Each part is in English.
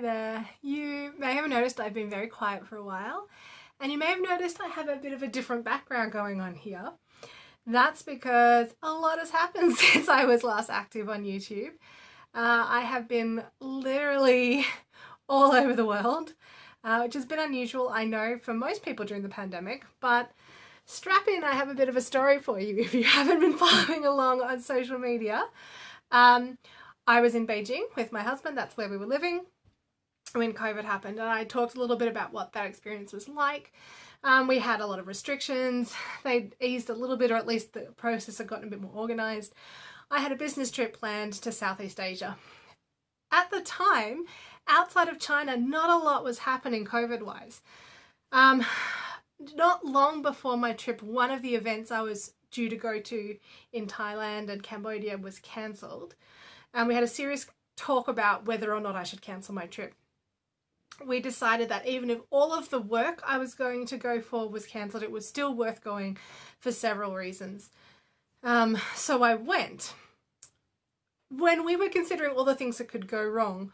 There. You may have noticed I've been very quiet for a while and you may have noticed I have a bit of a different background going on here. That's because a lot has happened since I was last active on YouTube. Uh, I have been literally all over the world, uh, which has been unusual, I know, for most people during the pandemic, but strap in, I have a bit of a story for you if you haven't been following along on social media. Um, I was in Beijing with my husband, that's where we were living when COVID happened and I talked a little bit about what that experience was like. Um, we had a lot of restrictions, they eased a little bit or at least the process had gotten a bit more organised. I had a business trip planned to Southeast Asia. At the time, outside of China, not a lot was happening COVID-wise. Um, not long before my trip, one of the events I was due to go to in Thailand and Cambodia was cancelled. And we had a serious talk about whether or not I should cancel my trip we decided that even if all of the work I was going to go for was cancelled, it was still worth going for several reasons. Um, so I went. When we were considering all the things that could go wrong,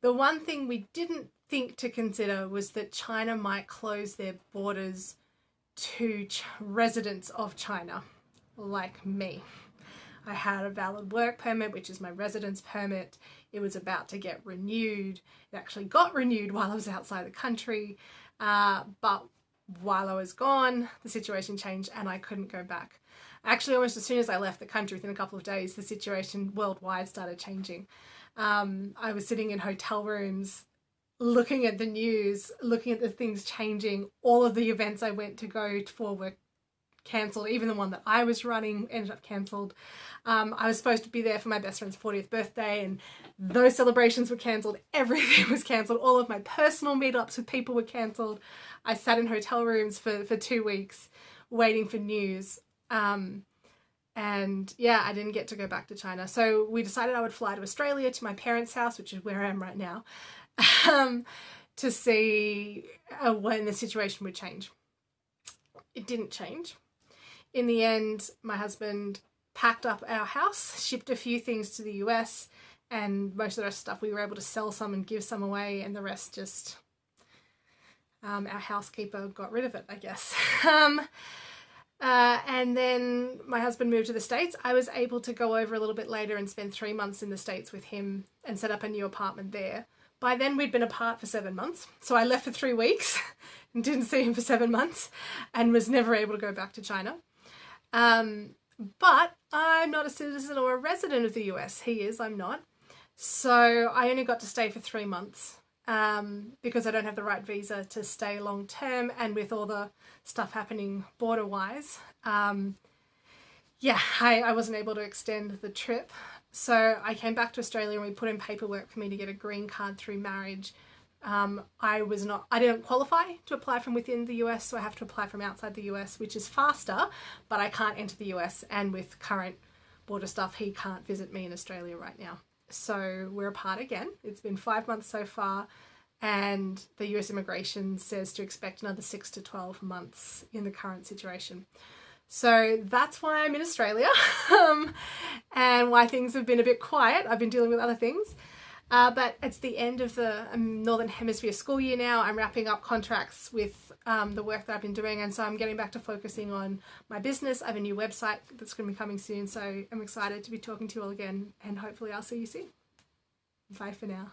the one thing we didn't think to consider was that China might close their borders to residents of China, like me. I had a valid work permit, which is my residence permit. It was about to get renewed. It actually got renewed while I was outside the country, uh, but while I was gone, the situation changed and I couldn't go back. Actually, almost as soon as I left the country, within a couple of days, the situation worldwide started changing. Um, I was sitting in hotel rooms looking at the news, looking at the things changing. All of the events I went to go for were cancelled. Even the one that I was running ended up cancelled. Um, I was supposed to be there for my best friend's 40th birthday and those celebrations were cancelled. Everything was cancelled. All of my personal meetups with people were cancelled. I sat in hotel rooms for, for two weeks waiting for news. Um, and yeah, I didn't get to go back to China. So we decided I would fly to Australia to my parents' house, which is where I am right now, um, to see uh, when the situation would change. It didn't change. In the end, my husband packed up our house, shipped a few things to the US, and most of the rest of stuff we were able to sell some and give some away, and the rest just um, our housekeeper got rid of it, I guess. um, uh, and then my husband moved to the States. I was able to go over a little bit later and spend three months in the States with him and set up a new apartment there. By then we'd been apart for seven months. So I left for three weeks and didn't see him for seven months and was never able to go back to China. Um, but I'm not a citizen or a resident of the US. He is, I'm not. So I only got to stay for three months um, because I don't have the right visa to stay long term and with all the stuff happening border wise. Um, yeah, I, I wasn't able to extend the trip. So I came back to Australia and we put in paperwork for me to get a green card through marriage um, I was not, I didn't qualify to apply from within the US, so I have to apply from outside the US, which is faster, but I can't enter the US. And with current border stuff, he can't visit me in Australia right now. So we're apart again. It's been five months so far, and the US immigration says to expect another six to 12 months in the current situation. So that's why I'm in Australia um, and why things have been a bit quiet. I've been dealing with other things. Uh, but it's the end of the um, Northern Hemisphere school year now. I'm wrapping up contracts with um, the work that I've been doing and so I'm getting back to focusing on my business. I have a new website that's going to be coming soon so I'm excited to be talking to you all again and hopefully I'll see you soon. Bye for now.